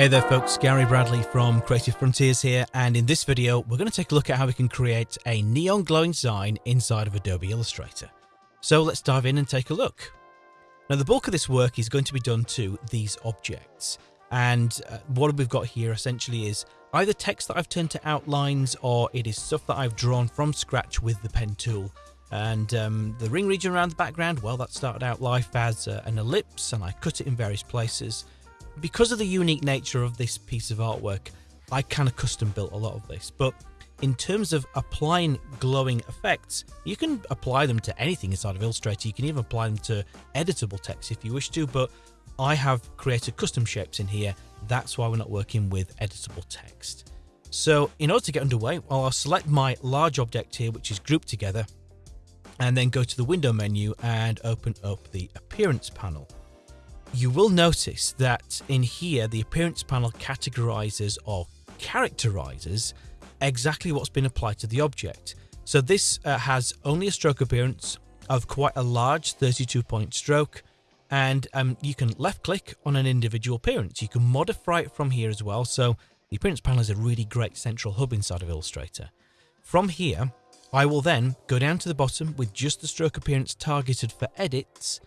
Hey there folks, Gary Bradley from Creative Frontiers here and in this video we're going to take a look at how we can create a neon glowing sign inside of Adobe Illustrator. So let's dive in and take a look. Now the bulk of this work is going to be done to these objects and uh, what we've got here essentially is either text that I've turned to outlines or it is stuff that I've drawn from scratch with the pen tool and um, the ring region around the background, well that started out life as uh, an ellipse and I cut it in various places because of the unique nature of this piece of artwork, I kind of custom built a lot of this. But in terms of applying glowing effects, you can apply them to anything inside of Illustrator. You can even apply them to editable text if you wish to, but I have created custom shapes in here. That's why we're not working with editable text. So in order to get underway, well, I'll select my large object here, which is grouped together, and then go to the window menu and open up the appearance panel you will notice that in here the appearance panel categorizes or characterizes exactly what's been applied to the object. So this uh, has only a stroke appearance of quite a large 32 point stroke and um, you can left click on an individual appearance. You can modify it from here as well. So the appearance panel is a really great central hub inside of Illustrator. From here, I will then go down to the bottom with just the stroke appearance targeted for edits,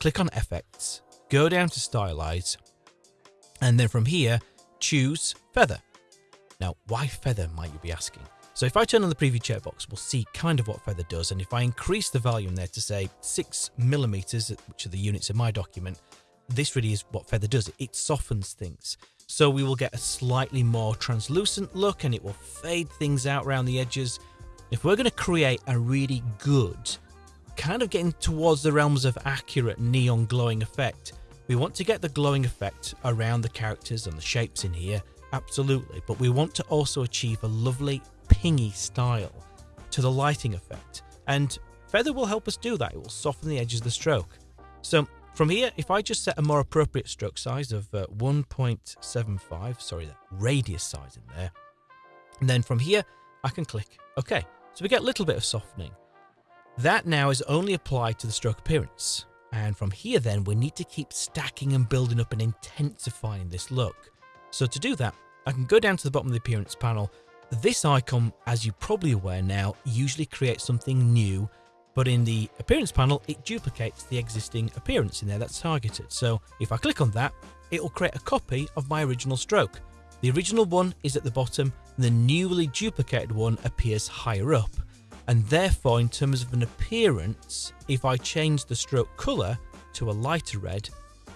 click on effects, go down to stylize, and then from here, choose feather. Now, why feather, might you be asking? So if I turn on the preview checkbox, we'll see kind of what feather does. And if I increase the volume there to say six millimeters, which are the units in my document, this really is what feather does. It softens things. So we will get a slightly more translucent look and it will fade things out around the edges. If we're going to create a really good kind of getting towards the realms of accurate neon glowing effect. We want to get the glowing effect around the characters and the shapes in here, absolutely, but we want to also achieve a lovely pingy style to the lighting effect. And Feather will help us do that, it will soften the edges of the stroke. So from here, if I just set a more appropriate stroke size of uh, 1.75, sorry, that radius size in there, and then from here, I can click OK. So we get a little bit of softening. That now is only applied to the stroke appearance. And from here then, we need to keep stacking and building up and intensifying this look. So to do that, I can go down to the bottom of the appearance panel. This icon, as you're probably aware now, usually creates something new, but in the appearance panel, it duplicates the existing appearance in there that's targeted. So if I click on that, it will create a copy of my original stroke. The original one is at the bottom, the newly duplicated one appears higher up and therefore in terms of an appearance, if I change the stroke colour to a lighter red,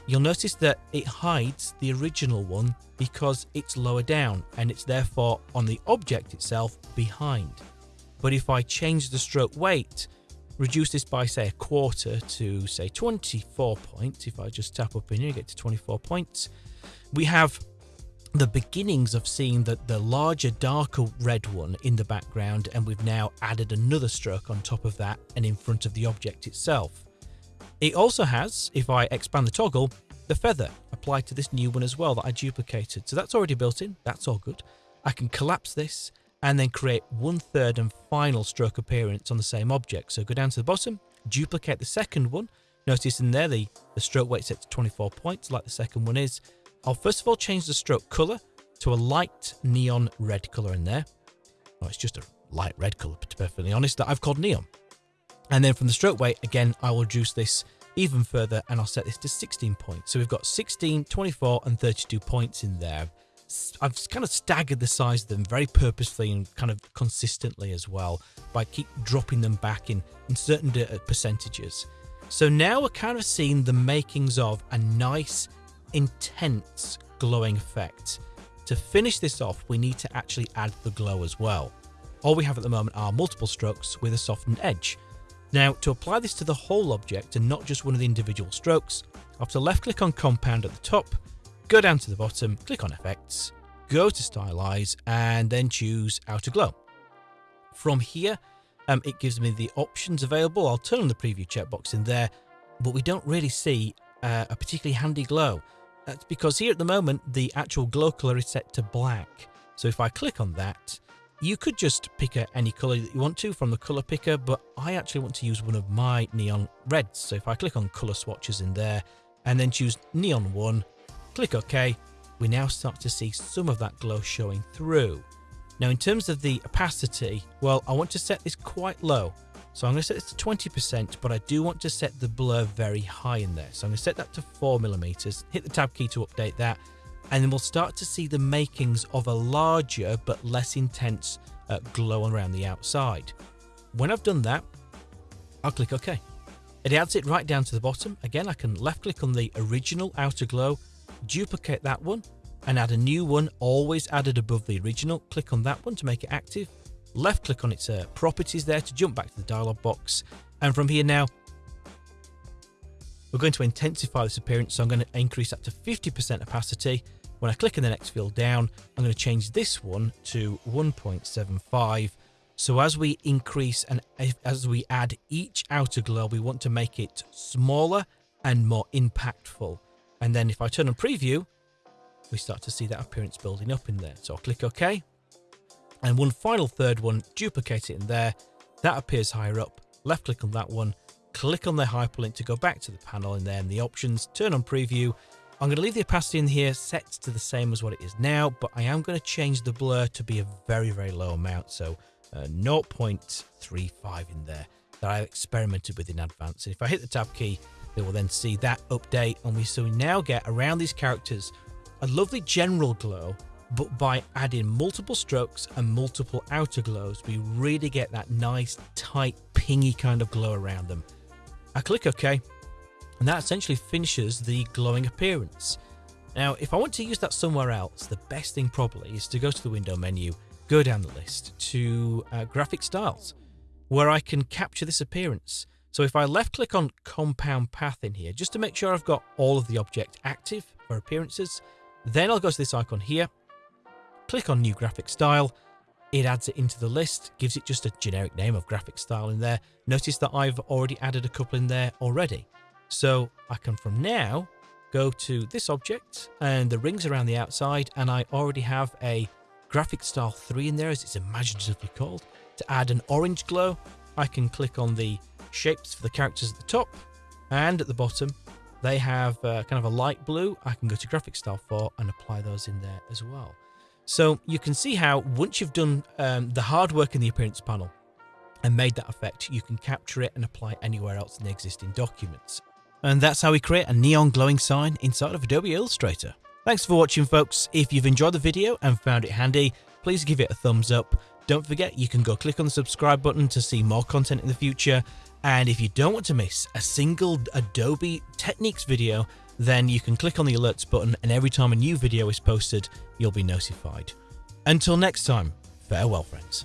you'll notice that it hides the original one because it's lower down and it's therefore on the object itself behind. But if I change the stroke weight, reduce this by say a quarter to say 24 points, if I just tap up in here, get to 24 points, we have the beginnings of seeing the, the larger, darker red one in the background, and we've now added another stroke on top of that and in front of the object itself. It also has, if I expand the toggle, the feather applied to this new one as well that I duplicated. So that's already built in, that's all good. I can collapse this and then create one third and final stroke appearance on the same object. So go down to the bottom, duplicate the second one. Notice in there the, the stroke weight set to 24 points like the second one is. I'll first of all change the stroke color to a light neon red color in there. Oh, it's just a light red color, but to be perfectly honest, that I've called neon. And then from the stroke weight, again, I will reduce this even further and I'll set this to 16 points. So we've got 16, 24 and 32 points in there. I've kind of staggered the size of them very purposefully and kind of consistently as well by keep dropping them back in, in certain uh, percentages. So now we're kind of seeing the makings of a nice intense glowing effect. To finish this off, we need to actually add the glow as well. All we have at the moment are multiple strokes with a softened edge. Now, to apply this to the whole object and not just one of the individual strokes, I have to left click on compound at the top, go down to the bottom, click on effects, go to stylize and then choose outer glow. From here, um, it gives me the options available. I'll turn on the preview checkbox in there, but we don't really see uh, a particularly handy glow. That's because here at the moment, the actual glow color is set to black. So if I click on that, you could just pick any color that you want to from the color picker, but I actually want to use one of my neon reds. So if I click on color swatches in there and then choose neon one, click OK, we now start to see some of that glow showing through. Now in terms of the opacity, well, I want to set this quite low. So I'm going to set this to 20%, but I do want to set the blur very high in there. So I'm going to set that to 4 millimeters. hit the tab key to update that, and then we'll start to see the makings of a larger but less intense uh, glow around the outside. When I've done that, I'll click OK. It adds it right down to the bottom. Again, I can left click on the original outer glow, duplicate that one, and add a new one, always added above the original. Click on that one to make it active left click on its uh, properties there to jump back to the dialog box. And from here now, we're going to intensify this appearance. So I'm going to increase that to 50% opacity. When I click in the next field down, I'm going to change this one to 1.75. So as we increase and as we add each outer glow, we want to make it smaller and more impactful. And then if I turn on preview, we start to see that appearance building up in there. So I'll click OK. And one final third one, duplicate it in there. That appears higher up. Left click on that one, click on the hyperlink to go back to the panel and then the options, turn on preview. I'm going to leave the opacity in here set to the same as what it is now, but I am going to change the blur to be a very, very low amount. So uh, 0.35 in there that I've experimented with in advance. And if I hit the tab key, it will then see that update. And we so we now get around these characters a lovely general glow but by adding multiple strokes and multiple outer glows, we really get that nice, tight, pingy kind of glow around them. I click OK, and that essentially finishes the glowing appearance. Now, if I want to use that somewhere else, the best thing probably is to go to the window menu, go down the list to uh, graphic styles, where I can capture this appearance. So if I left click on compound path in here, just to make sure I've got all of the object active for appearances, then I'll go to this icon here click on new graphic style, it adds it into the list, gives it just a generic name of graphic style in there. Notice that I've already added a couple in there already. So I can from now go to this object and the rings around the outside and I already have a graphic style 3 in there as it's imaginatively called. To add an orange glow, I can click on the shapes for the characters at the top and at the bottom they have uh, kind of a light blue. I can go to graphic style 4 and apply those in there as well. So you can see how once you've done um, the hard work in the appearance panel and made that effect, you can capture it and apply it anywhere else in the existing documents. And that's how we create a neon glowing sign inside of Adobe Illustrator. Thanks for watching folks. If you've enjoyed the video and found it handy, please give it a thumbs up. Don't forget you can go click on the subscribe button to see more content in the future. And if you don't want to miss a single Adobe Techniques video, then you can click on the alerts button and every time a new video is posted, you'll be notified. Until next time, farewell friends.